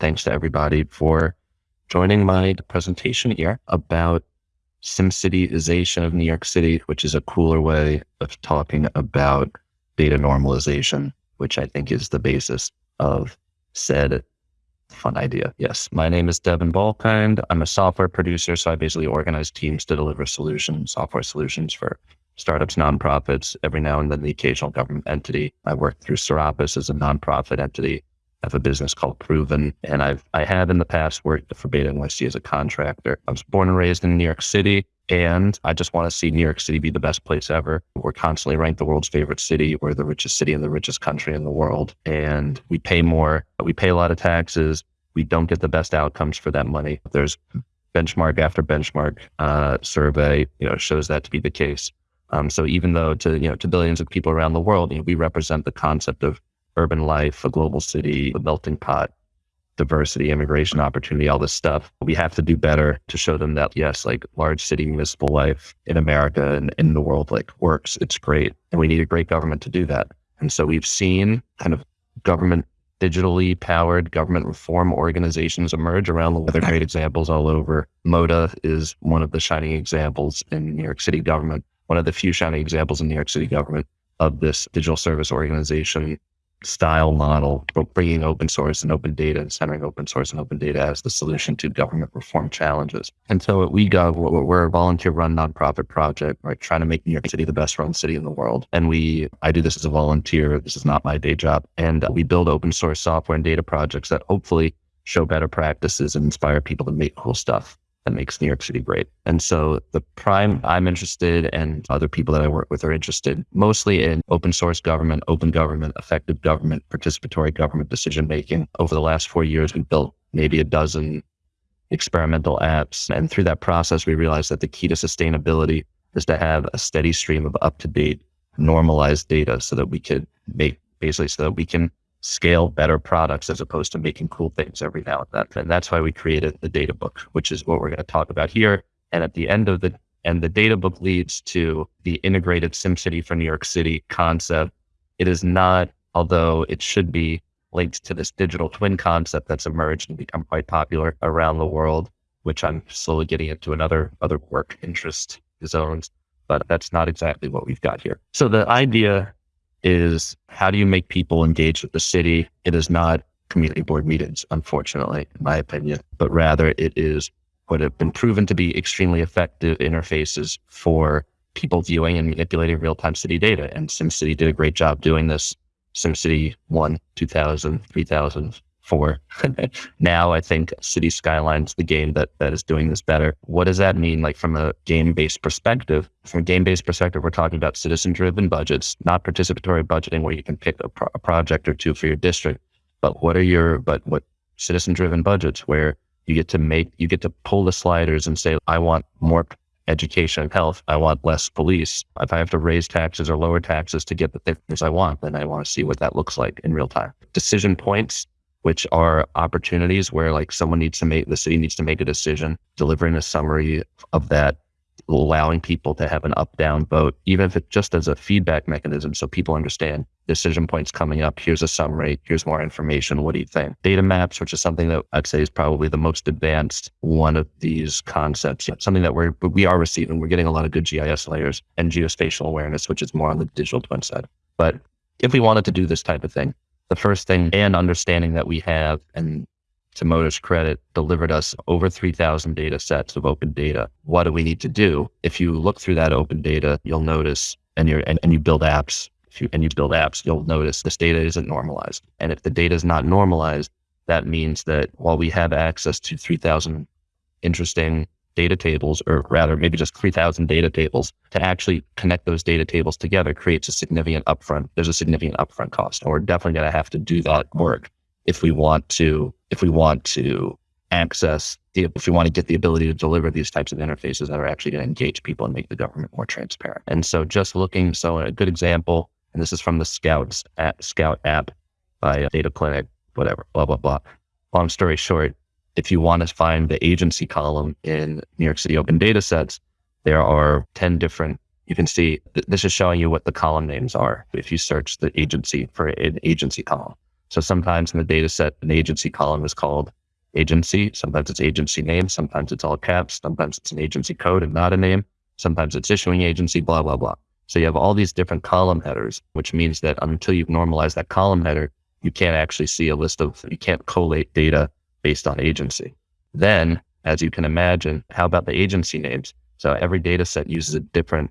thanks to everybody for joining my presentation here about SimCityization of New York City, which is a cooler way of talking about data normalization, which I think is the basis of said fun idea. Yes. My name is Devin Balkind. I'm a software producer. So I basically organize teams to deliver solutions, software solutions for startups, nonprofits, every now and then the occasional government entity. I work through Sarapis as a nonprofit entity. I have a business called Proven, and I've I have in the past worked for Beta NYC as a contractor. I was born and raised in New York City, and I just want to see New York City be the best place ever. We're constantly ranked the world's favorite city. We're the richest city in the richest country in the world, and we pay more. We pay a lot of taxes. We don't get the best outcomes for that money. There's benchmark after benchmark uh, survey, you know, shows that to be the case. Um, so even though to you know to billions of people around the world, you know, we represent the concept of urban life, a global city, a melting pot, diversity, immigration opportunity, all this stuff. We have to do better to show them that yes, like large city municipal life in America and in the world like works. It's great, and we need a great government to do that. And so we've seen kind of government digitally powered government reform organizations emerge around the world. There are great examples all over. MODA is one of the shining examples in New York City government one of the few shining examples in New York City government of this digital service organization style model, bringing open source and open data and centering open source and open data as the solution to government reform challenges. And so at WeGov, we're a volunteer run nonprofit project, right? Trying to make New York City the best run city in the world. And we, I do this as a volunteer. This is not my day job. And we build open source software and data projects that hopefully show better practices and inspire people to make cool stuff that makes New York City great. And so the prime I'm interested and other people that I work with are interested mostly in open source government, open government, effective government, participatory government decision making. Over the last four years, we built maybe a dozen experimental apps. And through that process, we realized that the key to sustainability is to have a steady stream of up to date, normalized data so that we could make basically so that we can scale better products as opposed to making cool things every now and then. And that's why we created the data book, which is what we're going to talk about here. And at the end of the and the data book leads to the integrated SimCity for New York City concept. It is not, although it should be linked to this digital twin concept that's emerged and become quite popular around the world, which I'm slowly getting into another other work interest zones. But that's not exactly what we've got here. So the idea is how do you make people engage with the city? It is not community board meetings, unfortunately, in my opinion, but rather it is what have been proven to be extremely effective interfaces for people viewing and manipulating real time city data. And SimCity did a great job doing this. SimCity 1, 2000, 3000, for. now I think Cities: Skylines the game that that is doing this better. What does that mean? Like from a game based perspective, from a game based perspective, we're talking about citizen driven budgets, not participatory budgeting where you can pick a, pro- a project or two for your district. But what are your but what citizen driven budgets where you get to make you get to pull the sliders and say, I want more education and health. I want less police. If I have to raise taxes or lower taxes to get the things I want, then I want to see what that looks like in real time. Decision points which are opportunities where like someone needs to make the city needs to make a decision, delivering a summary of that, allowing people to have an up down vote, even if it just as a feedback mechanism so people understand decision points coming up. Here's a summary. Here's more information. What do you think? Data maps, which is something that I'd say is probably the most advanced one of these concepts. Something that we're we are receiving. We're getting a lot of good GIS layers and geospatial awareness, which is more on the digital twin side. But if we wanted to do this type of thing, the first thing and understanding that we have, and to MODA's credit, delivered us over 3,000 data sets of open data. What do we need to do? If you look through that open data, you'll notice, and, you're, and, and you build apps, if you, and you build apps, you'll notice this data isn't normalized. And if the data is not normalized, that means that while we have access to 3,000 interesting data tables, or rather maybe just 3000 data tables to actually connect those data tables together creates a significant upfront. There's a significant upfront cost. And we're definitely going to have to do that work if we want to, if we want to access the, if we want to get the ability to deliver these types of interfaces that are actually going to engage people and make the government more transparent. And so just looking, so a good example, and this is from the Scouts app, Scout app by Data Clinic, whatever, blah, blah, blah. Long story short, if you want to find the agency column in New York City open data sets, there are 10 different, you can see th- this is showing you what the column names are if you search the agency for an agency column. So sometimes in the data set, an agency column is called agency. Sometimes it's agency name. Sometimes it's all caps. Sometimes it's an agency code and not a name. Sometimes it's issuing agency, blah, blah, blah. So you have all these different column headers, which means that until you've normalized that column header, you can't actually see a list of, you can't collate data based on agency. Then, as you can imagine, how about the agency names? So every data set uses a different,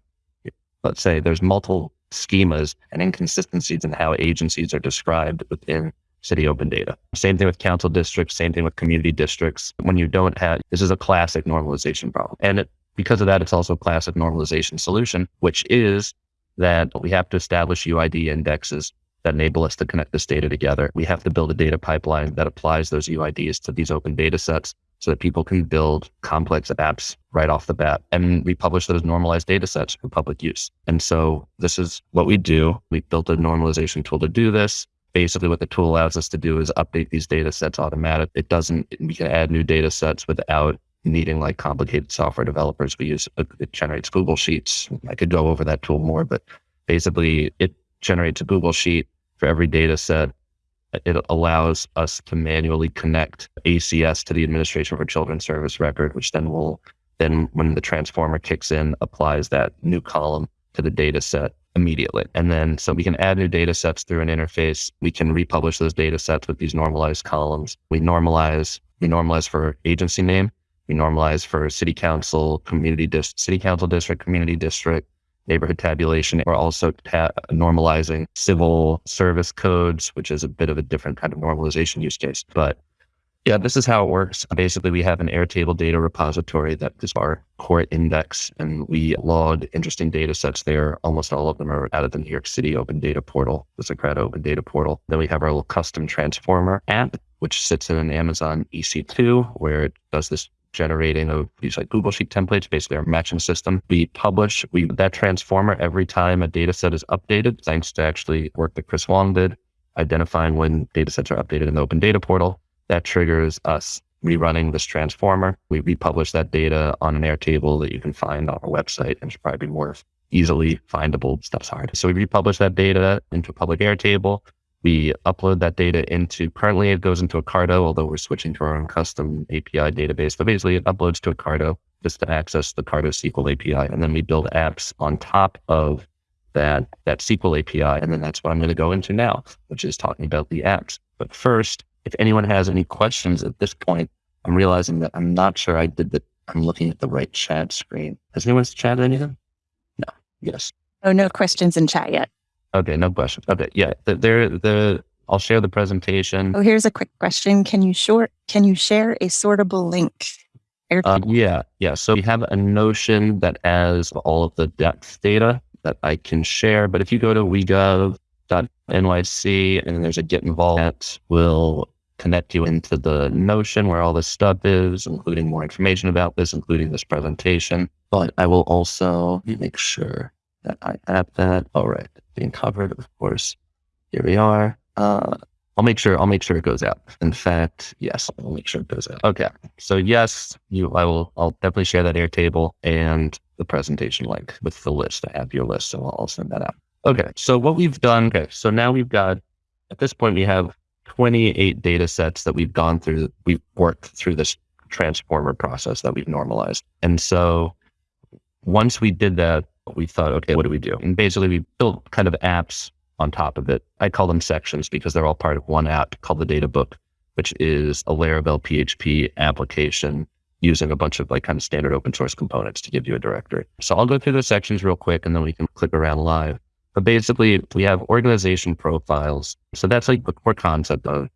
let's say there's multiple schemas and inconsistencies in how agencies are described within city open data. Same thing with council districts, same thing with community districts. When you don't have, this is a classic normalization problem. And it, because of that, it's also a classic normalization solution, which is that we have to establish UID indexes that enable us to connect this data together. We have to build a data pipeline that applies those UIDs to these open data sets so that people can build complex apps right off the bat. And we publish those normalized data sets for public use. And so this is what we do. We built a normalization tool to do this. Basically, what the tool allows us to do is update these data sets automatically. It doesn't, we can add new data sets without needing like complicated software developers. We use, it generates Google Sheets. I could go over that tool more, but basically it generates a Google Sheet for every data set it allows us to manually connect ACS to the Administration for Children Service record, which then will then when the transformer kicks in, applies that new column to the data set immediately. And then so we can add new data sets through an interface. We can republish those data sets with these normalized columns. We normalize, we normalize for agency name. We normalize for city council, community dis- city council district, community district, neighborhood tabulation. We're also ta- normalizing civil service codes, which is a bit of a different kind of normalization use case. But yeah, this is how it works. Basically, we have an Airtable data repository that is our core index, and we log interesting data sets there. Almost all of them are out of the New York City Open Data Portal, the Socrata Open Data Portal. Then we have our little custom transformer app, which sits in an Amazon EC2, where it does this generating of these like Google Sheet templates, basically our matching system. We publish we that transformer every time a data set is updated, thanks to actually work that Chris Wong did, identifying when data sets are updated in the open data portal. That triggers us rerunning this transformer. We republish that data on an Airtable that you can find on our website and should probably be more easily findable. Stuff's hard. So we republish that data into a public Airtable. We upload that data into, currently it goes into a Carto, although we're switching to our own custom API database. But basically it uploads to a Carto just to access the Carto SQL API. And then we build apps on top of that, that SQL API. And then that's what I'm going to go into now, which is talking about the apps. But first, if anyone has any questions at this point, I'm realizing that I'm not sure I did the, I'm looking at the right chat screen. Has anyone chatted anything? No. Yes. Oh, no questions in chat yet. Okay, no question. Okay, yeah, the, there, the I'll share the presentation. Oh, here's a quick question. Can you short? Can you share a sortable link? Uh, yeah, yeah. So we have a notion that has all of the depth data that I can share. But if you go to wegov.nyc and there's a get involved that will connect you into the notion where all this stuff is, including more information about this, including this presentation. But I will also make sure that I have that. All right, being covered, of course. Here we are. Uh, I'll make sure. I'll make sure it goes out. In fact, yes, I'll make sure it goes out. Okay. So yes, you. I will. I'll definitely share that Airtable and the presentation link with the list. I have your list, so I'll send that out. Okay. So what we've done. Okay. So now we've got. At this point, we have 28 data sets that we've gone through. We've worked through this transformer process that we've normalized, and so once we did that, we thought, okay, what do we do? And basically, we built kind of apps on top of it. I call them sections because they're all part of one app called the Data Book, which is a Laravel PHP application using a bunch of like kind of standard open source components to give you a directory. So I'll go through the sections real quick and then we can click around live. But basically, we have organization profiles. So that's like the core concept of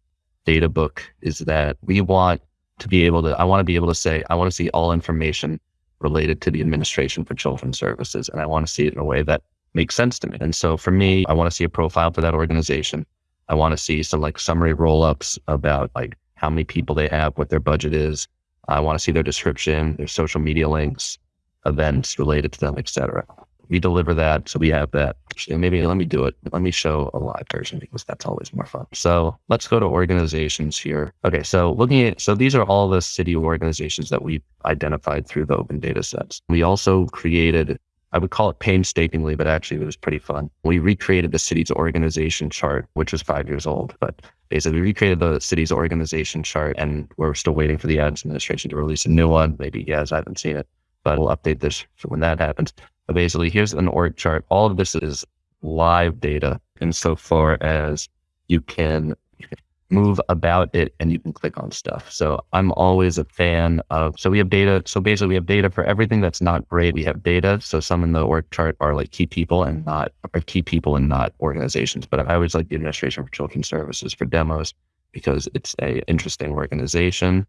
Data Book is that we want to be able to, I want to be able to say, I want to see all information related to the administration for children's services. And I want to see it in a way that makes sense to me. And so for me, I want to see a profile for that organization. I want to see some like summary roll ups about like how many people they have, what their budget is. I want to see their description, their social media links, events related to them, etc we deliver that. So we have that. Actually, maybe let me do it. Let me show a live version because that's always more fun. So let's go to organizations here. Okay. So looking at, so these are all the city organizations that we've identified through the open data sets. We also created I would call it painstakingly, but actually it was pretty fun. We recreated the city's organization chart, which was five years old, but basically we recreated the city's organization chart and we're still waiting for the Adams administration to release a new one. Maybe yes, I haven't seen it, but we'll update this when that happens. But basically here's an org chart. All of this is live data insofar as you can, you can move about it and you can click on stuff. So I'm always a fan of, so we have data. So basically we have data for everything that's not great. We have data. So some in the org chart are like key people and not, or key people and not organizations. But I always like the administration for children's services for demos because it's a interesting organization.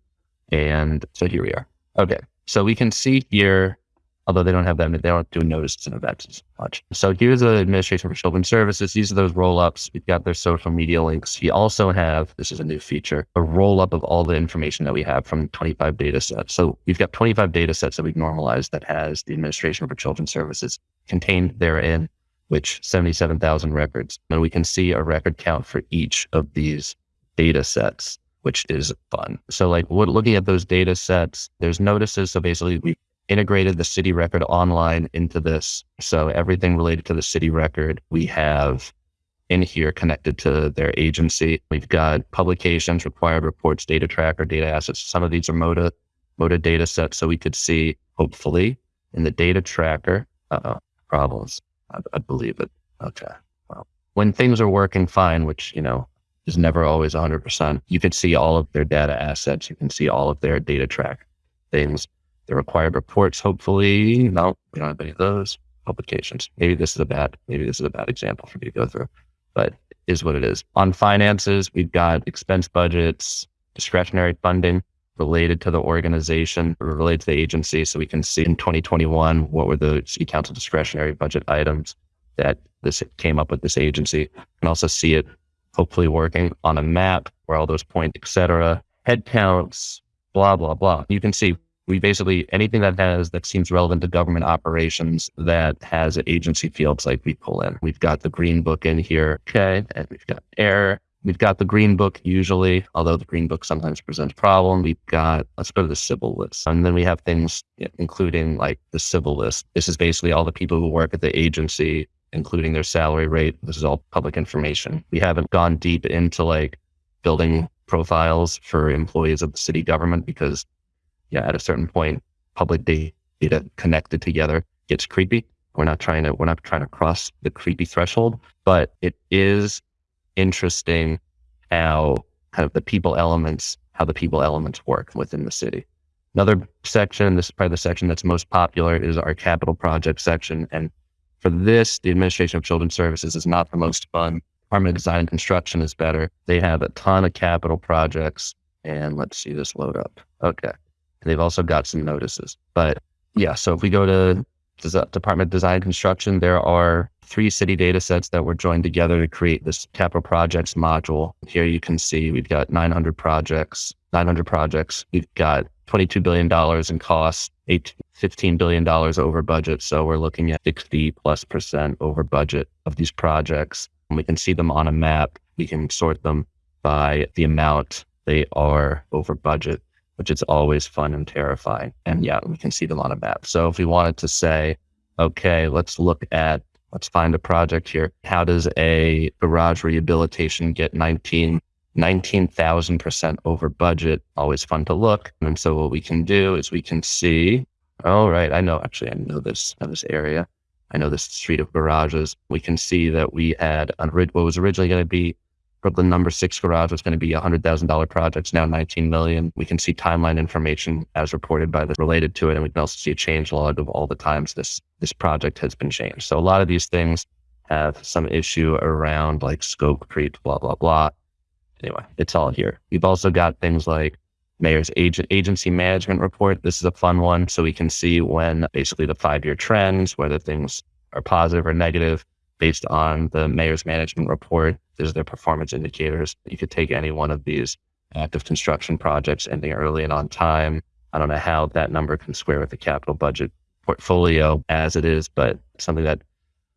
And so here we are. Okay. So we can see here although they don't have that, they don't do notices and events as much. So here's the administration for children's services. These are those roll ups. We've got their social media links. We also have, this is a new feature, a roll up of all the information that we have from 25 data sets. So we've got 25 data sets that we've normalized that has the administration for children's services contained therein, which 77,000 records. And we can see a record count for each of these data sets which is fun. So like looking at those data sets, there's notices. So basically we integrated the city record online into this. So everything related to the city record, we have in here connected to their agency. We've got publications, required reports, data tracker, data assets. Some of these are MODA, MODA data sets. So we could see, hopefully, in the data tracker, uh problems. I, I believe it. Okay. Well, when things are working fine, which, you know, is never always 100%, you can see all of their data assets. You can see all of their data track things the required reports, hopefully. No, we don't have any of those publications. Maybe this is a bad, maybe this is a bad example for me to go through, but is what it is. On finances, we've got expense budgets, discretionary funding related to the organization, related to the agency. So we can see in 2021, what were the city council discretionary budget items that this came up with this agency. Can also see it hopefully working on a map where all those points, et cetera, head counts, blah, blah, blah. You can see we basically anything that has that seems relevant to government operations that has agency fields like we pull in. We've got the green book in here. Okay. And we've got air. We've got the green book usually, although the green book sometimes presents problem. We've got, let's go to the civil list. And then we have things including like the civil list. This is basically all the people who work at the agency, including their salary rate. This is all public information. We haven't gone deep into like building profiles for employees of the city government because yeah, at a certain point, public data connected together gets creepy. We're not trying to we're not trying to cross the creepy threshold, but it is interesting how kind of the people elements, how the people elements work within the city. Another section, this is probably the section that's most popular, is our capital project section. And for this, the Administration of Children's Services is not the most fun. Department of Design and Construction is better. They have a ton of capital projects. And let's see this load up. Okay. They've also got some notices. But yeah, so if we go to Department of Design and Construction, there are three city data sets that were joined together to create this capital projects module. Here you can see we've got 900 projects, 900 projects. We've got $22 billion in costs, eight, $15 billion over budget. So we're looking at 60 plus percent over budget of these projects. And we can see them on a map. We can sort them by the amount they are over budget which is always fun and terrifying. And yeah, we can see them on a map. So if we wanted to say, okay, let's look at, let's find a project here. How does a garage rehabilitation get 19, 19,000% over budget? Always fun to look. And so what we can do is we can see, oh, right, I know, actually, I know this, know this area. I know this street of garages. We can see that we had what was originally going to be Brooklyn number six garage was going to be a hundred thousand dollar project. It's now 19 million. We can see timeline information as reported by the related to it. And we can also see a change log of all the times this, this project has been changed. So a lot of these things have some issue around like scope creep, blah, blah, blah. Anyway, it's all here. We've also got things like mayor's agent, agency management report. This is a fun one. So we can see when basically the five year trends, whether things are positive or negative based on the mayor's management report. There's their performance indicators. You could take any one of these active construction projects ending early and on time. I don't know how that number can square with the capital budget portfolio as it is, but something that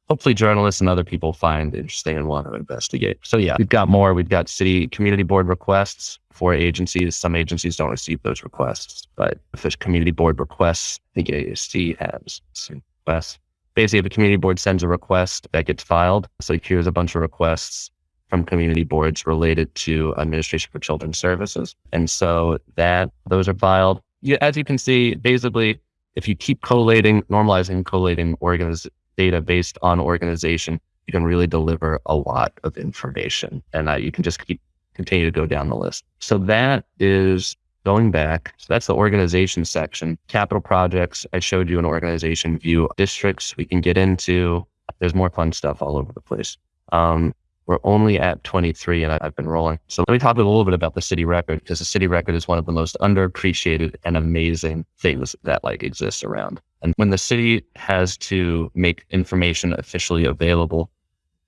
hopefully journalists and other people find interesting and want to investigate. So yeah, we've got more. We've got city community board requests for agencies. Some agencies don't receive those requests, but if there's community board requests, think ASC has requests basically, if a community board sends a request that gets filed, so here's a bunch of requests from community boards related to administration for children's services. And so that those are filed. You, as you can see, basically, if you keep collating, normalizing, collating organiz- data based on organization, you can really deliver a lot of information and uh, you can just keep continue to go down the list. So that is going back. So that's the organization section. Capital projects. I showed you an organization view. Districts we can get into. There's more fun stuff all over the place. Um, we're only at 23 and I've been rolling. So let me talk a little bit about the city record because the city record is one of the most underappreciated and amazing things that like exists around. And when the city has to make information officially available,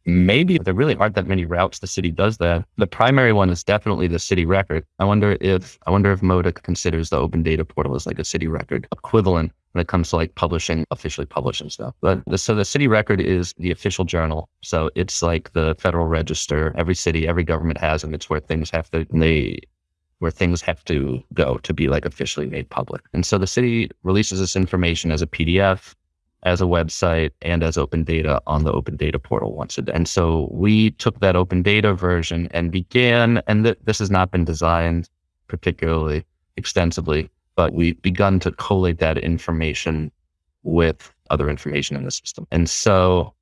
maybe there really aren't that many routes the city does that. The primary one is definitely the city record. I wonder if I wonder if MODA considers the open data portal as like a city record equivalent when it comes to like publishing, officially publishing stuff. But the, so the city record is the official journal. So it's like the federal register. Every city, every government has them. It's where things have to they where things have to go to be like officially made public. And so the city releases this information as a PDF as a website and as open data on the open data portal once a day. And so we took that open data version and began, and th- this has not been designed particularly extensively, but we've begun to collate that information with other information in the system. And so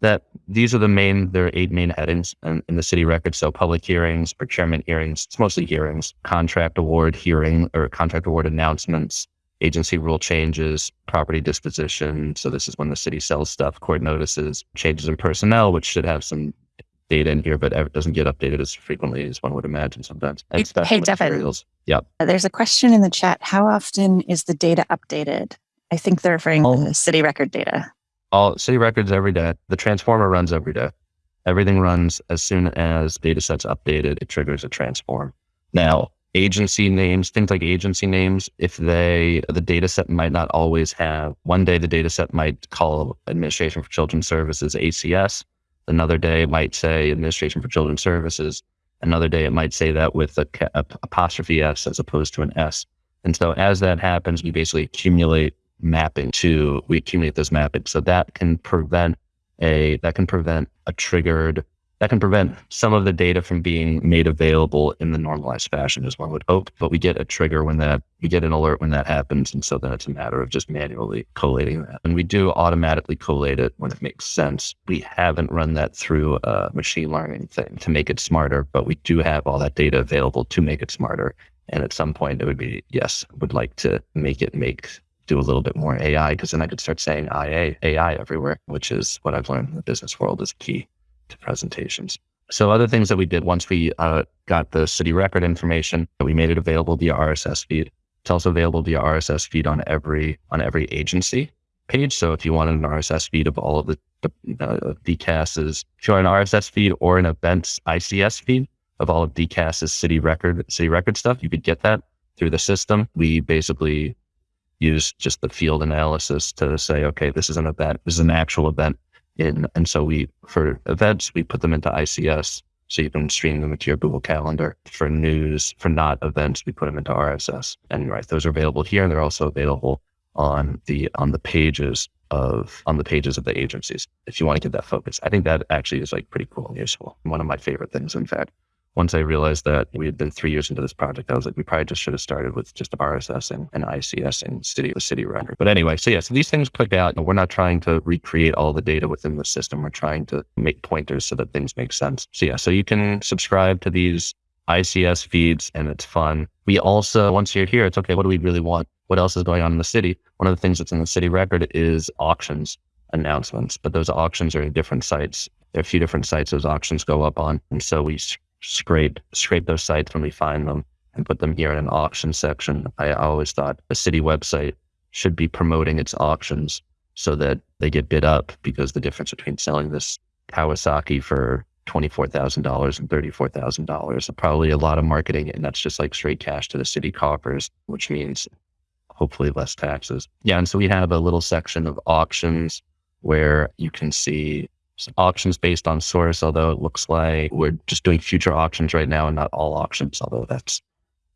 that these are the main, there are eight main headings in, in the city record. So public hearings, procurement hearings, it's mostly hearings, contract award hearing or contract award announcements, agency rule changes, property disposition. So this is when the city sells stuff, court notices, changes in personnel, which should have some data in here, but it doesn't get updated as frequently as one would imagine sometimes. And hey, Devin. Yeah. Uh, there's a question in the chat. How often is the data updated? I think they're referring to the city record data. All city records every day. The transformer runs every day. Everything runs as soon as data set's updated, it triggers a transform. Now, agency names, things like agency names, if they, the data set might not always have, one day the data set might call Administration for Children's Services ACS. Another day it might say Administration for Children's Services. Another day it might say that with a, a apostrophe S as opposed to an S. And so as that happens, we basically accumulate mapping to, we accumulate this mapping. So that can prevent a, that can prevent a triggered that can prevent some of the data from being made available in the normalized fashion as one would hope. But we get a trigger when that, we get an alert when that happens. And so then it's a matter of just manually collating that. And we do automatically collate it when it makes sense. We haven't run that through a machine learning thing to make it smarter, but we do have all that data available to make it smarter. And at some point it would be, yes, would like to make it make do a little bit more AI because then I could start saying IA, AI everywhere, which is what I've learned in the business world is key to presentations. So other things that we did once we uh, got the city record information, we made it available via RSS feed. It's also available via RSS feed on every on every agency page. So if you wanted an RSS feed of all of the, uh, if you want an RSS feed or an events ICS feed of all of DCAS's city record city record stuff, you could get that through the system. We basically use just the field analysis to say, okay, this is an event, this is an actual event in, and so we, for events, we put them into ICS so you can stream them into your Google Calendar. For news, for not events, we put them into RSS. And right, those are available here, and they're also available on the on the pages of on the pages of the agencies. If you want to get that focus, I think that actually is like pretty cool and useful. One of my favorite things, in fact once I realized that we had been three years into this project, I was like, we probably just should have started with just a RSS and, ICS and city the city record. But anyway, so yeah, so these things click out. We're not trying to recreate all the data within the system. We're trying to make pointers so that things make sense. So yeah, so you can subscribe to these ICS feeds and it's fun. We also, once you're here, it's okay, what do we really want? What else is going on in the city? One of the things that's in the city record is auctions announcements, but those auctions are in different sites. There are a few different sites those auctions go up on. And so we scrape scrape those sites when we find them and put them here in an auction section. I always thought a city website should be promoting its auctions so that they get bid up because the difference between selling this Kawasaki for $24,000 and $34,000 probably a lot of marketing and that's just like straight cash to the city coffers, which means hopefully less taxes. Yeah. And so we have a little section of auctions where you can see auctions based on source, although it looks like we're just doing future auctions right now and not all auctions, although that's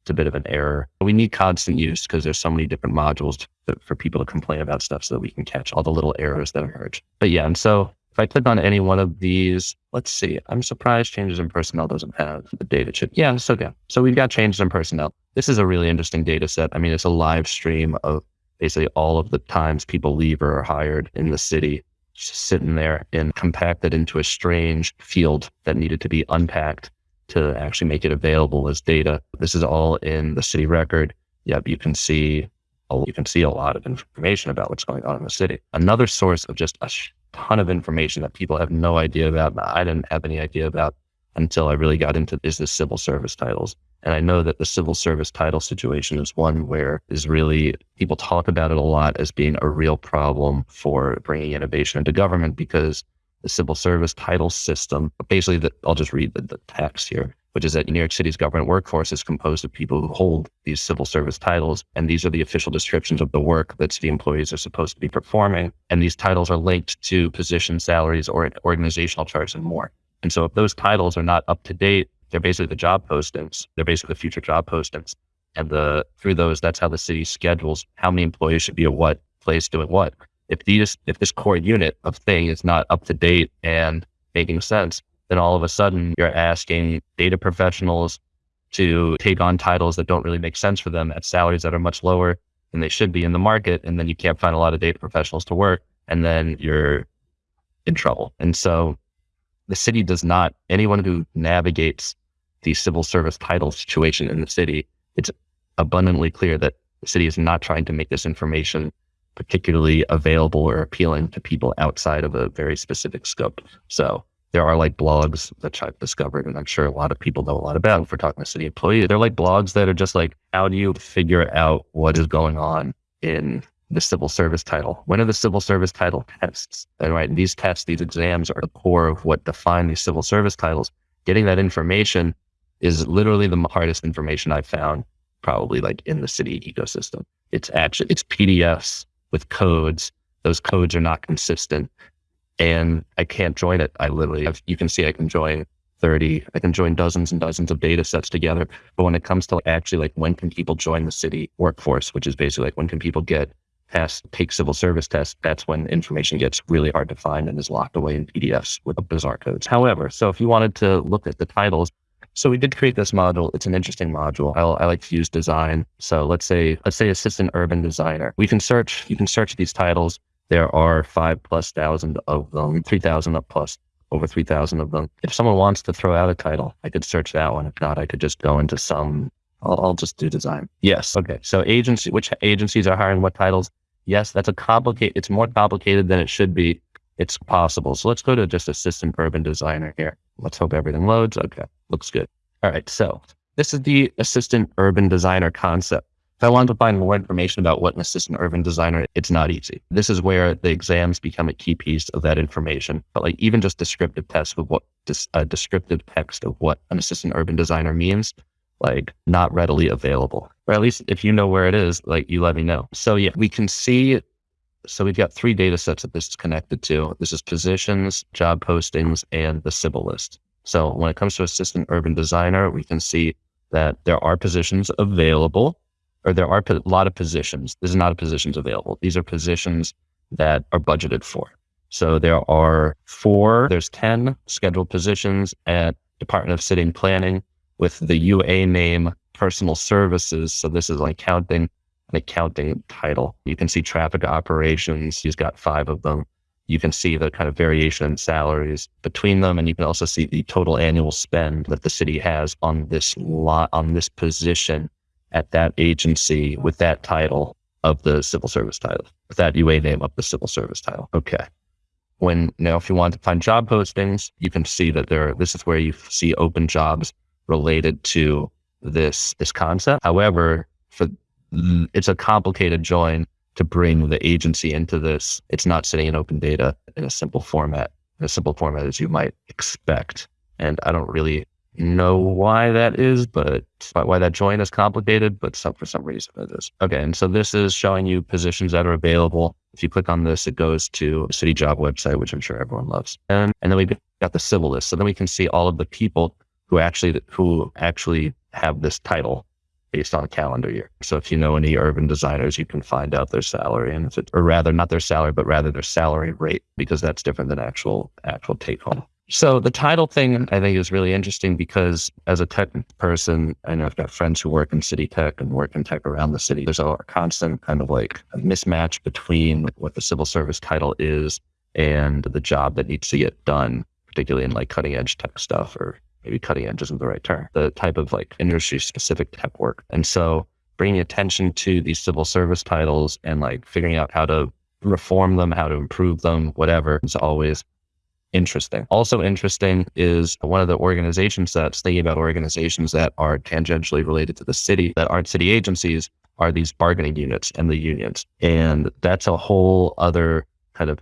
it's a bit of an error. We need constant use because there's so many different modules to, for people to complain about stuff so that we can catch all the little errors that emerge. But yeah, and so if I click on any one of these, let's see, I'm surprised changes in personnel doesn't have the data chip. Yeah, it's okay. So we've got changes in personnel. This is a really interesting data set. I mean, it's a live stream of basically all of the times people leave or are hired in the city, just sitting there and compacted into a strange field that needed to be unpacked to actually make it available as data. This is all in the city record. Yep, you can see you can see a lot of information about what's going on in the city. Another source of just a ton of information that people have no idea about. I didn't have any idea about until I really got into is the civil service titles. And I know that the civil service title situation is one where is really people talk about it a lot as being a real problem for bringing innovation into government because the civil service title system, basically the, I'll just read the, the text here, which is that New York City's government workforce is composed of people who hold these civil service titles. And these are the official descriptions of the work that city employees are supposed to be performing. And these titles are linked to position salaries or organizational charts and more. And so if those titles are not up to date, they're basically the job postings. They're basically the future job postings. And the through those, that's how the city schedules how many employees should be at what place doing what. If these if this core unit of thing is not up to date and making sense, then all of a sudden you're asking data professionals to take on titles that don't really make sense for them at salaries that are much lower than they should be in the market. And then you can't find a lot of data professionals to work. And then you're in trouble. And so the city does not, anyone who navigates the civil service title situation in the city, it's abundantly clear that the city is not trying to make this information particularly available or appealing to people outside of a very specific scope. So there are like blogs that I've discovered, and I'm sure a lot of people know a lot about if we're talking to city employees. They're like blogs that are just like, how do you figure out what is going on in the civil service title? When are the civil service title tests? And right, these tests, these exams are the core of what define these civil service titles. Getting that information is literally the hardest information I've found probably like in the city ecosystem. It's actually, it's PDFs with codes. Those codes are not consistent and I can't join it. I literally, I've, you can see I can join 30, I can join dozens and dozens of data sets together. But when it comes to actually like when can people join the city workforce, which is basically like when can people get past take civil service tests, that's when information gets really hard to find and is locked away in PDFs with bizarre codes. However, so if you wanted to look at the titles, so we did create this module. It's an interesting module. I, I like to use design. So let's say, let's say assistant urban designer. We can search, you can search these titles there are five plus thousand of them, 3,000 up plus over 3,000 of them. If someone wants to throw out a title, I could search that one. If not, I could just go into some, I'll, I'll just do design. Yes. Okay. So agency, which agencies are hiring what titles? Yes, that's a complicated, it's more complicated than it should be. It's possible. So let's go to just assistant urban designer here. Let's hope everything loads. Okay. Looks good. All right. So this is the assistant urban designer concept. If I want to find more information about what an assistant urban designer, it's not easy. This is where the exams become a key piece of that information. But like even just descriptive tests of what a uh, descriptive text of what an assistant urban designer means, like not readily available. Or at least if you know where it is, like you let me know. So yeah, we can see. So we've got three data sets that this is connected to. This is positions, job postings, and the civil list. So when it comes to assistant urban designer, we can see that there are positions available or there are a lot of positions. This is not positions available. These are positions that are budgeted for. So there are four, there's 10 scheduled positions at Department of City and Planning with the UA name personal services. So this is like counting an accounting title. You can see traffic operations. He's got five of them. You can see the kind of variation in salaries between them. And you can also see the total annual spend that the city has on this lot, on this position at that agency with that title of the civil service title, with that UA name of the civil service title. Okay. When now, if you want to find job postings, you can see that there, this is where you see open jobs related to this, this concept. However, for it's a complicated join to bring the agency into this. It's not sitting in open data in a simple format, a simple format as you might expect. And I don't really know why that is, but why that join is complicated, but some, for some reason it is. Okay. And so this is showing you positions that are available. If you click on this, it goes to city job website, which I'm sure everyone loves. And, and then we've got the civil list. So then we can see all of the people who actually, who actually have this title based on calendar year. So if you know any urban designers, you can find out their salary and if it, or rather not their salary, but rather their salary rate, because that's different than actual, actual take home. So the title thing I think is really interesting because as a tech person, I know I've got friends who work in city tech and work in tech around the city. There's a constant kind of like a mismatch between what the civil service title is and the job that needs to get done, particularly in like cutting edge tech stuff or maybe cutting edge isn't the right term, the type of like industry specific tech work. And so bringing attention to these civil service titles and like figuring out how to reform them, how to improve them, whatever is always interesting. Also interesting is one of the organizations that's thinking about organizations that are tangentially related to the city that aren't city agencies are these bargaining units and the unions. And that's a whole other kind of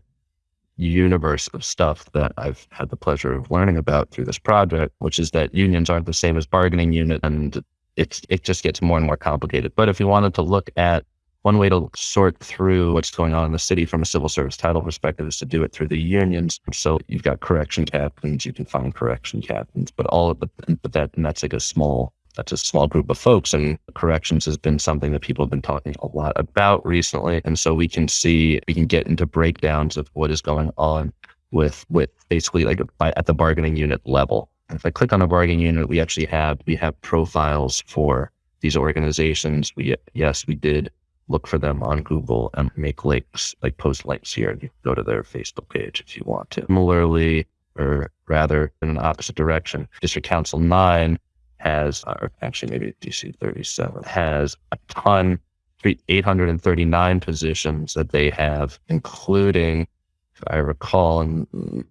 universe of stuff that I've had the pleasure of learning about through this project, which is that unions aren't the same as bargaining unit and it's it just gets more and more complicated. But if you wanted to look at one way to sort through what's going on in the city from a civil service title perspective is to do it through the unions. So you've got correction captains, you can find correction captains, but all of but that, and that's like a small, that's a small group of folks. And corrections has been something that people have been talking a lot about recently. And so we can see, we can get into breakdowns of what is going on with, with basically like at the bargaining unit level. if I click on a bargaining unit, we actually have, we have profiles for these organizations. We, yes, we did look for them on Google and make links, like post links here. And go to their Facebook page if you want to. Similarly, or rather in an opposite direction, District Council 9 has, uh, or actually maybe DC 37 has a ton, 839 positions that they have, including, if I recall, and mm,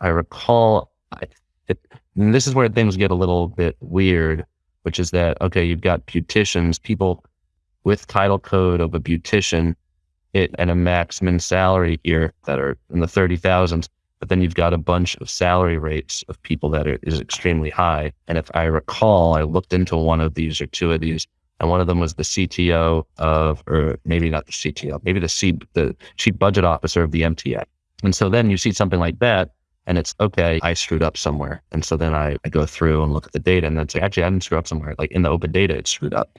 I recall, I, it, this is where things get a little bit weird, which is that, okay, you've got beauticians, people with title code of a beautician it, and a maximum salary here that are in the 30,000s. But then you've got a bunch of salary rates of people that are, is extremely high. And if I recall, I looked into one of these or two of these, and one of them was the CTO of, or maybe not the CTO, maybe the C, the chief budget officer of the MTA. And so then you see something like that, and it's okay, I screwed up somewhere. And so then I, I go through and look at the data, and then like, actually, I didn't screw up somewhere. Like in the open data, it's screwed up.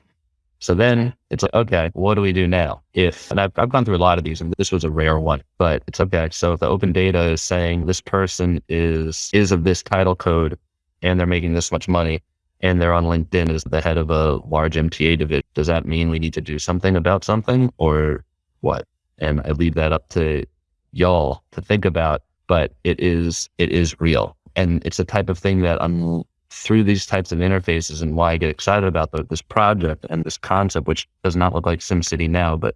So then it's like, okay, what do we do now? If, and I've, I've gone through a lot of these and this was a rare one, but it's okay. So if the open data is saying this person is, is of this title code and they're making this much money and they're on LinkedIn as the head of a large MTA division, does that mean we need to do something about something or what? And I leave that up to y'all to think about, but it is, it is real. And it's a type of thing that I'm through these types of interfaces and why I get excited about the, this project and this concept, which does not look like SimCity now, but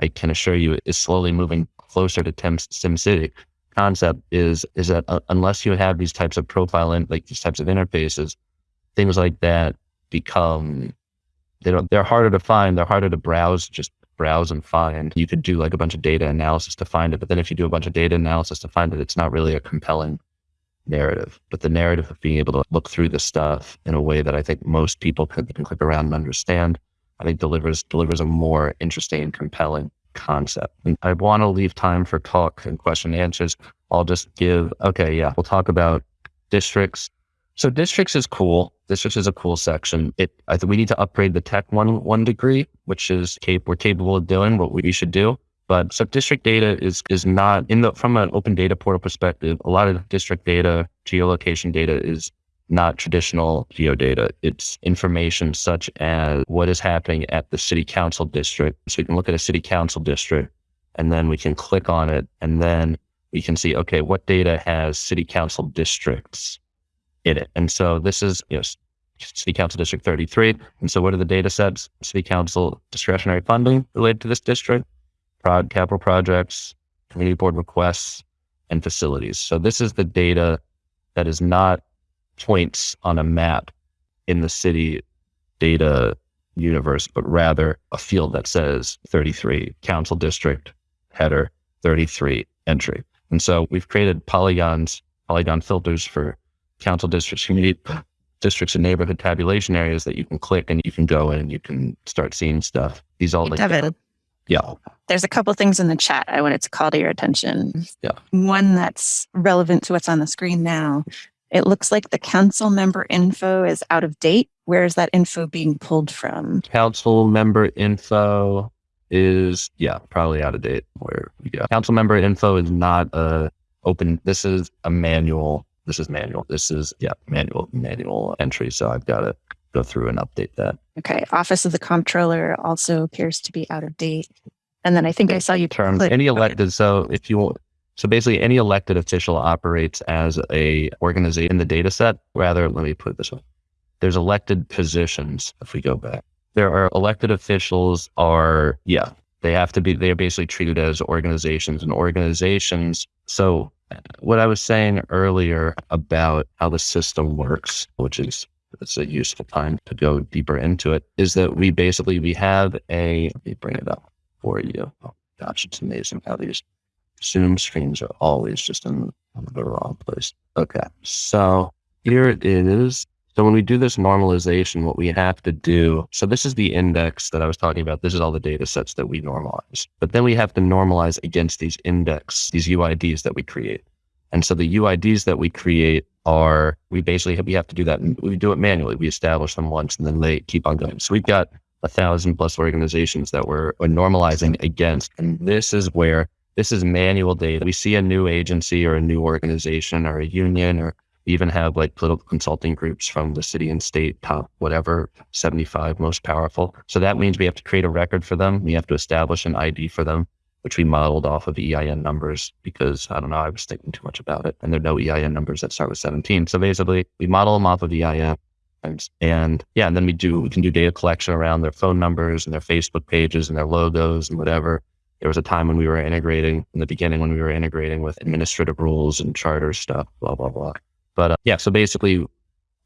I can assure you it is slowly moving closer to SimCity concept is, is that uh, unless you have these types of profile and like these types of interfaces, things like that become, they don't, they're harder to find. They're harder to browse, just browse and find. You could do like a bunch of data analysis to find it. But then if you do a bunch of data analysis to find it, it's not really a compelling narrative, but the narrative of being able to look through this stuff in a way that I think most people can, can click around and understand, I think delivers delivers a more interesting and compelling concept. And I want to leave time for talk and question and answers. I'll just give, okay, yeah, we'll talk about districts. So districts is cool. Districts is a cool section. It, I think we need to upgrade the tech one, one degree, which is cap- we're capable of doing what we should do. But so district data is is not in the from an open data portal perspective. A lot of district data, geolocation data is not traditional geodata. It's information such as what is happening at the city council district. So we can look at a city council district and then we can click on it and then we can see, okay, what data has city council districts in it? And so this is, you know, city council district 33. And so what are the data sets? City council discretionary funding related to this district prod, capital projects, community board requests, and facilities. So this is the data that is not points on a map in the city data universe, but rather a field that says 33 council district header 33 entry. And so we've created polygons, polygon filters for council districts, community districts and neighborhood tabulation areas that you can click and you can go in and you can start seeing stuff. These all like yeah. There's a couple things in the chat I wanted to call to your attention. Yeah. One that's relevant to what's on the screen now It looks like the council member info is out of date. Where is that info being pulled from? Council member info is, yeah, probably out of date. Where we go. Council member info is not a open. This is a manual. This is manual. This is, yeah, manual, manual entry. So I've got to go through and update that. Okay. Office of the Comptroller also appears to be out of date. And then I think I saw you terms click- any elected so if you want, so basically any elected official operates as a organization in the data set rather let me put this way there's elected positions if we go back there are elected officials are yeah they have to be they're basically treated as organizations and organizations so what i was saying earlier about how the system works which is it's a useful time to go deeper into it is that we basically we have a let me bring it up for you. Oh gosh, it's amazing how these Zoom screens are always just in the wrong place. Okay, so here it is. So when we do this normalization, what we have to do, so this is the index that I was talking about. This is all the data sets that we normalize. But then we have to normalize against these index, these UIDs that we create. And so the UIDs that we create are, we basically have, we have to do that. We do it manually. We establish them once and then they keep on going. So we've got a thousand plus organizations that we're, we're normalizing against. And this is where this is manual data. We see a new agency or a new organization or a union, or even have like political consulting groups from the city and state top, whatever, 75 most powerful. So that means we have to create a record for them. We have to establish an ID for them, which we modeled off of EIN numbers because I don't know, I was thinking too much about it. And there are no EIN numbers that start with 17. So basically we model them off of EIN and yeah, and then we do, we can do data collection around their phone numbers and their Facebook pages and their logos and whatever. There was a time when we were integrating in the beginning when we were integrating with administrative rules and charter stuff, blah, blah, blah. But uh, yeah, so basically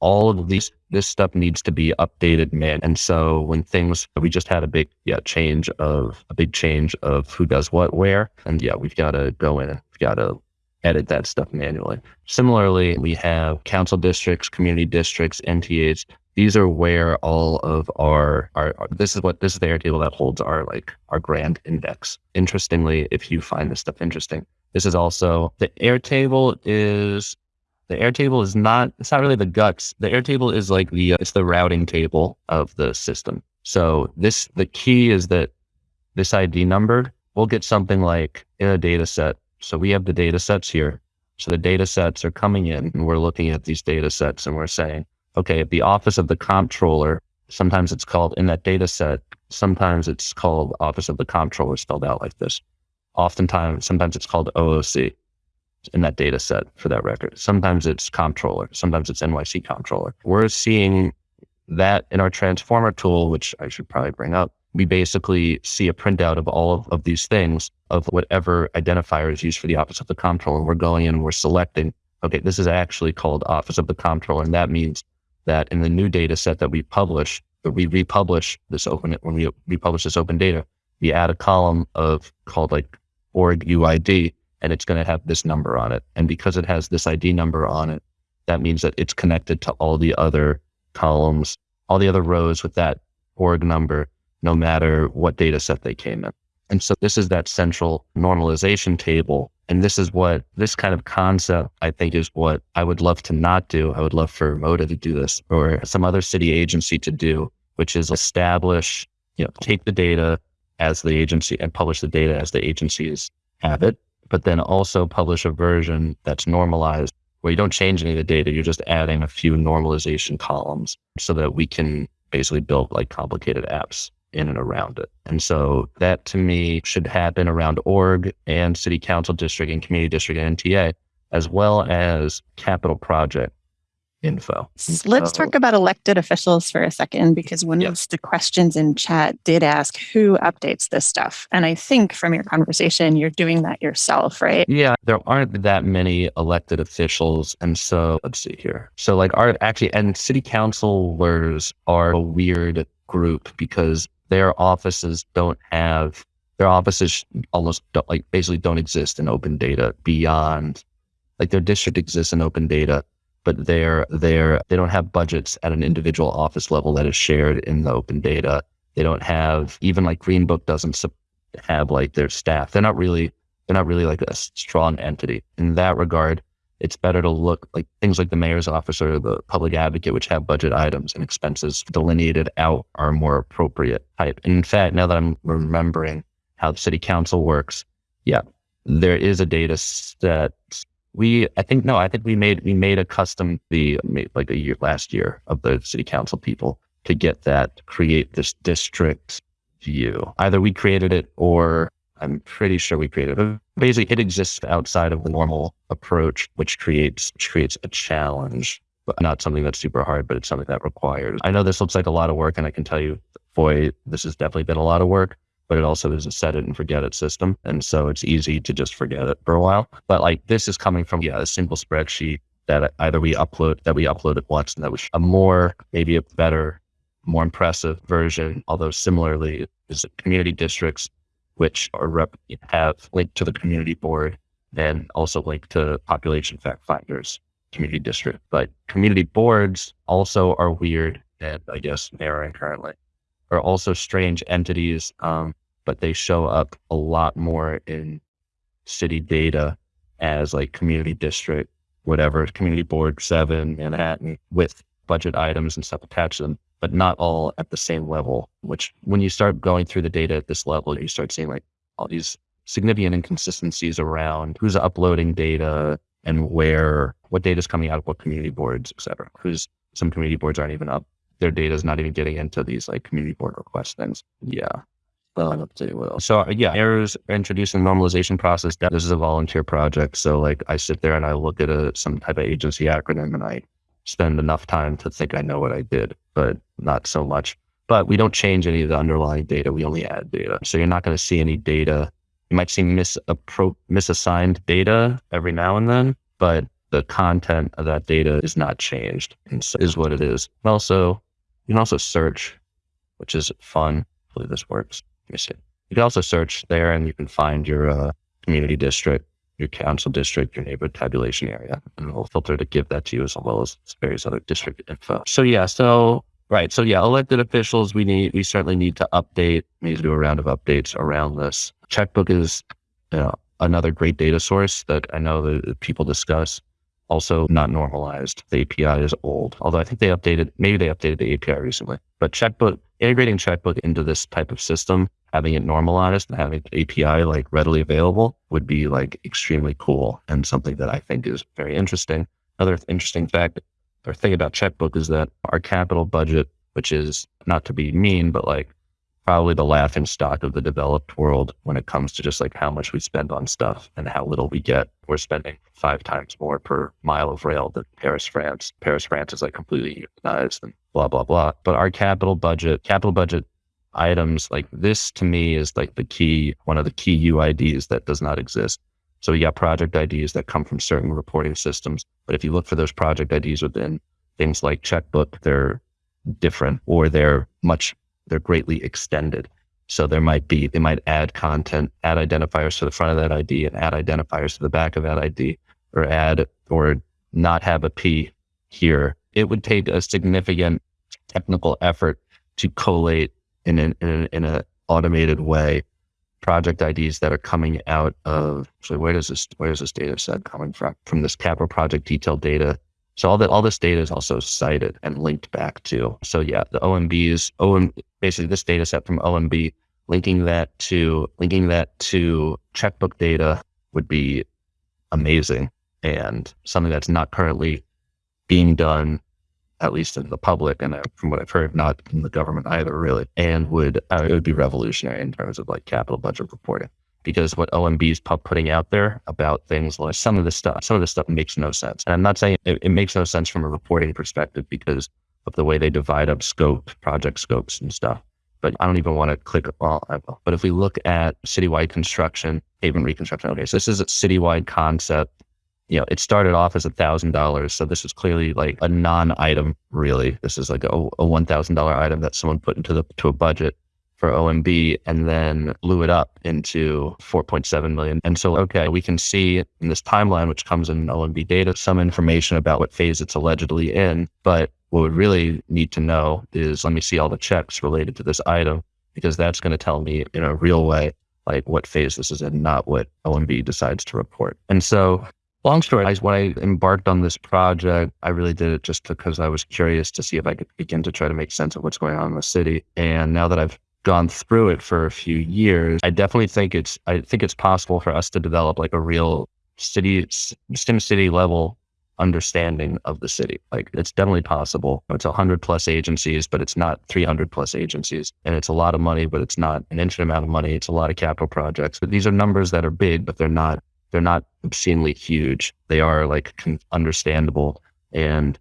all of these, this stuff needs to be updated, man. And so when things, we just had a big, yeah, change of a big change of who does what, where. And yeah, we've got to go in and we've got to edit that stuff manually. Similarly, we have council districts, community districts, NTAs. These are where all of our, our, our this is what this is the Airtable that holds our like our grand index. Interestingly, if you find this stuff interesting, this is also the Airtable is the Airtable is not it's not really the guts. The Airtable is like the it's the routing table of the system. So this the key is that this ID number will get something like in a data set so we have the data sets here. So the data sets are coming in and we're looking at these data sets and we're saying, okay, at the office of the comptroller, sometimes it's called in that data set, sometimes it's called office of the comptroller spelled out like this. Oftentimes, sometimes it's called OOC in that data set for that record. Sometimes it's comptroller, sometimes it's NYC comptroller. We're seeing that in our transformer tool, which I should probably bring up we basically see a printout of all of, of these things of whatever identifier is used for the office of the comptroller. We're going in we're selecting, okay, this is actually called office of the comptroller. And that means that in the new data set that we publish, that we republish this open, when we republish this open data, we add a column of called like org UID, and it's going to have this number on it. And because it has this ID number on it, that means that it's connected to all the other columns, all the other rows with that org number no matter what data set they came in. And so this is that central normalization table. And this is what this kind of concept, I think, is what I would love to not do. I would love for MODA to do this or some other city agency to do, which is establish, you know, take the data as the agency and publish the data as the agencies have it, but then also publish a version that's normalized where you don't change any of the data. You're just adding a few normalization columns so that we can basically build like complicated apps in and around it. And so that to me should happen around org and city council district and community district and NTA, as well as capital project info. Let's talk about elected officials for a second, because one of the questions in chat did ask who updates this stuff. And I think from your conversation, you're doing that yourself, right? Yeah, there aren't that many elected officials. And so let's see here. So like our actually, and city councilors are a weird group because their offices don't have their offices almost don't, like basically don't exist in open data beyond like their district exists in open data but they're they're they don't have budgets at an individual office level that is shared in the open data they don't have even like greenbook doesn't have like their staff they're not really they're not really like a strong entity in that regard it's better to look like things like the mayor's office or the public advocate, which have budget items and expenses delineated out are more appropriate type. And in fact, now that I'm remembering how the city council works, yeah, there is a data set. We, I think, no, I think we made, we made a custom, the like a year last year of the city council people to get that, create this district view. Either we created it or I'm pretty sure we created it. Basically, it exists outside of the normal approach, which creates which creates a challenge, but not something that's super hard, but it's something that requires. I know this looks like a lot of work, and I can tell you, boy, this has definitely been a lot of work. But it also is a set it and forget it system, and so it's easy to just forget it for a while. But like this is coming from yeah a simple spreadsheet that either we upload that we uploaded once, and that was a more maybe a better, more impressive version. Although similarly, is community districts which are rep- have linked to the community board and also linked to population fact finders community district. But community boards also are weird and I guess narrowing currently are also strange entities, um, but they show up a lot more in city data as like community district, whatever, community board seven, Manhattan with budget items and stuff attached to them but not all at the same level, which when you start going through the data at this level, you start seeing like all these significant inconsistencies around who's uploading data and where, what data is coming out of what community boards, et cetera. Who's some community boards aren't even up. Their data is not even getting into these like community board request things. Yeah. To what So yeah, errors are introducing normalization process. This is a volunteer project. So like I sit there and I look at a, some type of agency acronym and I spend enough time to think I know what I did, but not so much. But we don't change any of the underlying data. We only add data. So you're not going to see any data. You might see misappro- misassigned data every now and then, but the content of that data is not changed and so is what it is. Also, you can also search, which is fun. Hopefully this works. See. You can also search there and you can find your uh, community district your council district, your neighborhood tabulation area, and we'll filter to give that to you as well as various other district info. So yeah, so right, so yeah, elected officials, we need, we certainly need to update, we need to do a round of updates around this. Checkbook is you know, another great data source that I know that people discuss. Also not normalized. The API is old, although I think they updated, maybe they updated the API recently. But Checkbook, integrating Checkbook into this type of system having it normalized and having API like readily available would be like extremely cool and something that I think is very interesting. Another interesting fact or thing about checkbook is that our capital budget, which is not to be mean, but like probably the laughing stock of the developed world when it comes to just like how much we spend on stuff and how little we get. We're spending five times more per mile of rail than Paris, France. Paris, France is like completely unionized and blah, blah, blah. But our capital budget, capital budget items like this to me is like the key, one of the key UIDs that does not exist. So you got project IDs that come from certain reporting systems. But if you look for those project IDs within things like checkbook, they're different or they're much, they're greatly extended. So there might be, they might add content, add identifiers to the front of that ID and add identifiers to the back of that ID or add or not have a P here. It would take a significant technical effort to collate in an in, a, in a automated way project IDs that are coming out of so where does this where is this data set coming from? From this capital project detail data. So all that all this data is also cited and linked back to. So yeah, the OMBs, OM basically this data set from OMB, linking that to linking that to checkbook data would be amazing and something that's not currently being done at least in the public, and uh, from what I've heard, not in the government either, really. And would uh, it would be revolutionary in terms of like capital budget reporting because what OMB is putting out there about things like some of the stuff, some of the stuff makes no sense. And I'm not saying it, it makes no sense from a reporting perspective because of the way they divide up scope, project scopes and stuff. But I don't even want to click. Well, but if we look at citywide construction, pavement reconstruction, okay, so this is a citywide concept you know, it started off as a thousand dollars. So this is clearly like a non-item, really. This is like a, a one thousand dollar item that someone put into the to a budget for OMB and then blew it up into 4.7 million. And so, okay, we can see in this timeline, which comes in OMB data, some information about what phase it's allegedly in. But what we really need to know is let me see all the checks related to this item, because that's going to tell me in a real way, like what phase this is in, not what OMB decides to report. And so long story, I, when I embarked on this project, I really did it just because I was curious to see if I could begin to try to make sense of what's going on in the city. And now that I've gone through it for a few years, I definitely think it's I think it's possible for us to develop like a real city sim city level understanding of the city. Like it's definitely possible. It's a hundred plus agencies, but it's not 300 plus agencies. And it's a lot of money, but it's not an infinite amount of money. It's a lot of capital projects, but these are numbers that are big, but they're not, they're not obscenely huge. They are like understandable. And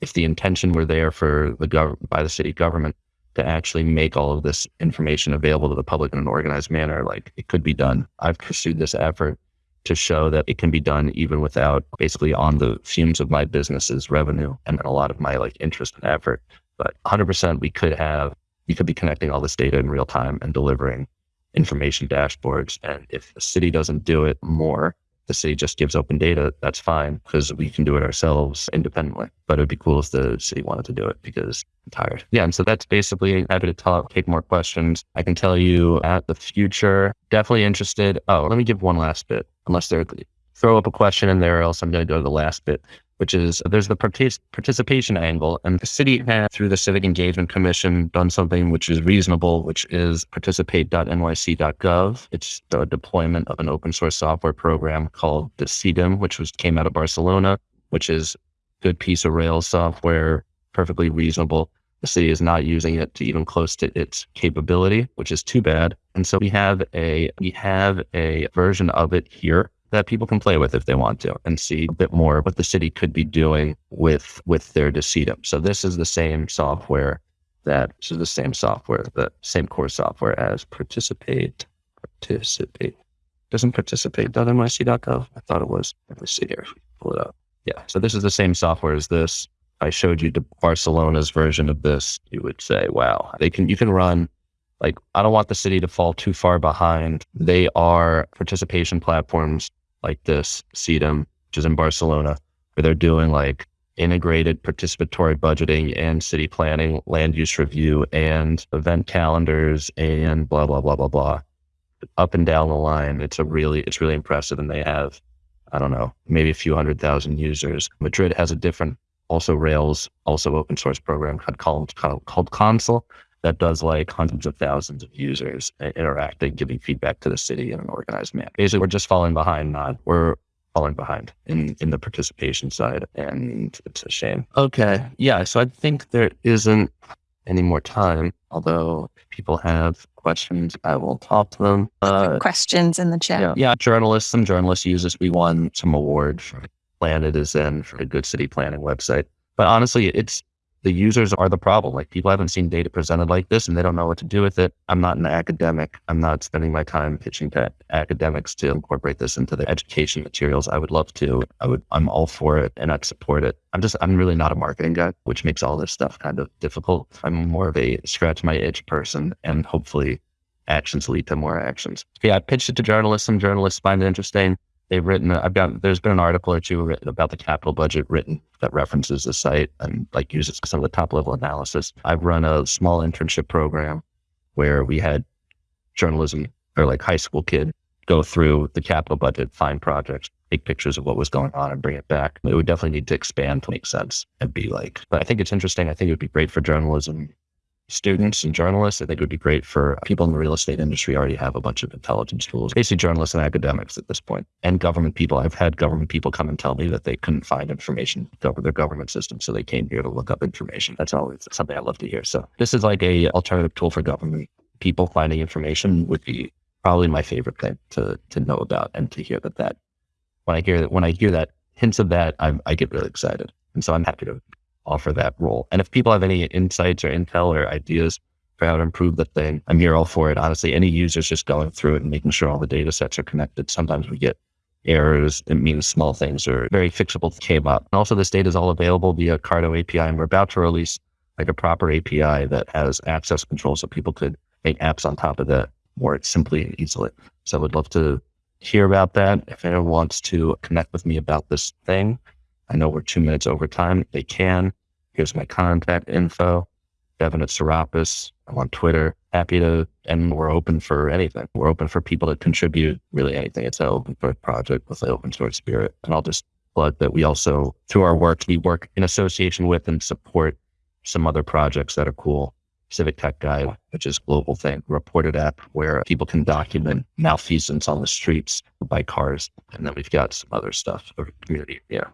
if the intention were there for the government, by the city government to actually make all of this information available to the public in an organized manner, like it could be done. I've pursued this effort to show that it can be done even without basically on the fumes of my business's revenue and a lot of my like interest and effort. But 100% we could have, we could be connecting all this data in real time and delivering information dashboards. And if the city doesn't do it more, the city just gives open data, that's fine because we can do it ourselves independently. But it'd be cool if the city wanted to do it because I'm tired. Yeah. And so that's basically happy to talk, take more questions. I can tell you at the future, definitely interested. Oh, let me give one last bit, unless they're throw up a question in there, else I'm going to go to the last bit which is there's the partic- participation angle. And the city has, through the Civic Engagement Commission, done something which is reasonable, which is participate.nyc.gov. It's the deployment of an open source software program called the Decidim, which was came out of Barcelona, which is good piece of Rails software, perfectly reasonable. The city is not using it to even close to its capability, which is too bad. And so we have a we have a version of it here that people can play with if they want to and see a bit more what the city could be doing with with their Decidim. So this is the same software that this is the same software, the same core software as participate. Participate. Doesn't participate.nyc.gov. I thought it was. Let me see here. Pull it up. Yeah. So this is the same software as this. I showed you Barcelona's version of this. You would say, wow, they can you can run like I don't want the city to fall too far behind. They are participation platforms like this Decidim, which is in Barcelona, where they're doing like integrated participatory budgeting and city planning, land use review, and event calendars, and blah blah blah blah blah. Up and down the line, it's a really it's really impressive, and they have I don't know maybe a few hundred thousand users. Madrid has a different also Rails also open source program called called, called Consul that does like hundreds of thousands of users interacting, giving feedback to the city in an organized manner. Basically, we're just falling behind, not we're falling behind in, in the participation side. And it's a shame. Okay. Yeah. So I think there isn't any more time, although people have questions, I will talk to them. Uh, questions in the chat. Yeah, yeah. Journalists, some journalists use this. We won some award for Planetizen for a good city planning website. But honestly, it's the users are the problem. Like people haven't seen data presented like this and they don't know what to do with it. I'm not an academic. I'm not spending my time pitching to academics to incorporate this into their education materials. I would love to. I would, I'm all for it and I'd support it. I'm just, I'm really not a marketing guy, which makes all this stuff kind of difficult. I'm more of a scratch my itch person and hopefully actions lead to more actions. Yeah, I pitched it to journalists. Some journalists find it interesting they've written i've got there's been an article or two about the capital budget written that references the site and like uses some of the top level analysis. I've run a small internship program where we had journalism or like high school kid go through the capital budget find projects take pictures of what was going on and bring it back. It would definitely need to expand to make sense and be like but i think it's interesting. I think it would be great for journalism students and journalists. I think it would be great for people in the real estate industry already have a bunch of intelligence tools, basically journalists and academics at this point, and government people. I've had government people come and tell me that they couldn't find information over their government system. So they came here to look up information. That's always something I love to hear. So this is like a alternative tool for government people finding information would be probably my favorite thing to, to know about and to hear that that when I hear that, when I hear that hints of that, I, I get really excited. And so I'm happy to offer that role. And if people have any insights or intel or ideas for how to improve the thing, I'm here all for it. Honestly, any users just going through it and making sure all the data sets are connected. Sometimes we get errors. It means small things or very fixable came up. And also this data is all available via Carto API. And we're about to release like a proper API that has access control so people could make apps on top of that more simply and easily. So I would love to hear about that. If anyone wants to connect with me about this thing, I know we're two minutes over time. They can. Here's my contact info. Devin at Sarapis. I'm on Twitter happy to, and we're open for anything. We're open for people to contribute really anything. It's an open source project with an open source spirit. And I'll just plug that we also, through our work, we work in association with and support some other projects that are cool. Civic Tech Guide, which is global thing, reported app where people can document malfeasance on the streets by cars. And then we've got some other stuff for community. Yeah.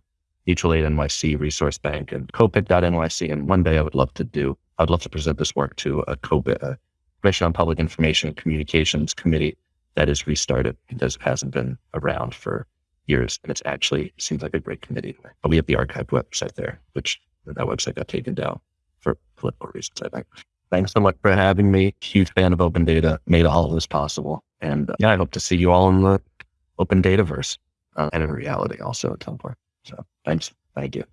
Mutual Aid NYC, Resource Bank, and COPIC.NYC. And one day I would love to do, I'd love to present this work to a COPIC, a Commission on Public Information and Communications Committee that is restarted because it hasn't been around for years. And it's actually seems like a great committee. But we have the archived website there, which that website got taken down for political reasons, I think. Thanks so much for having me. Huge fan of open data, made all of this possible. And uh, yeah, I hope to see you all in the open dataverse uh, and in reality also at some point. So thanks. Thank you.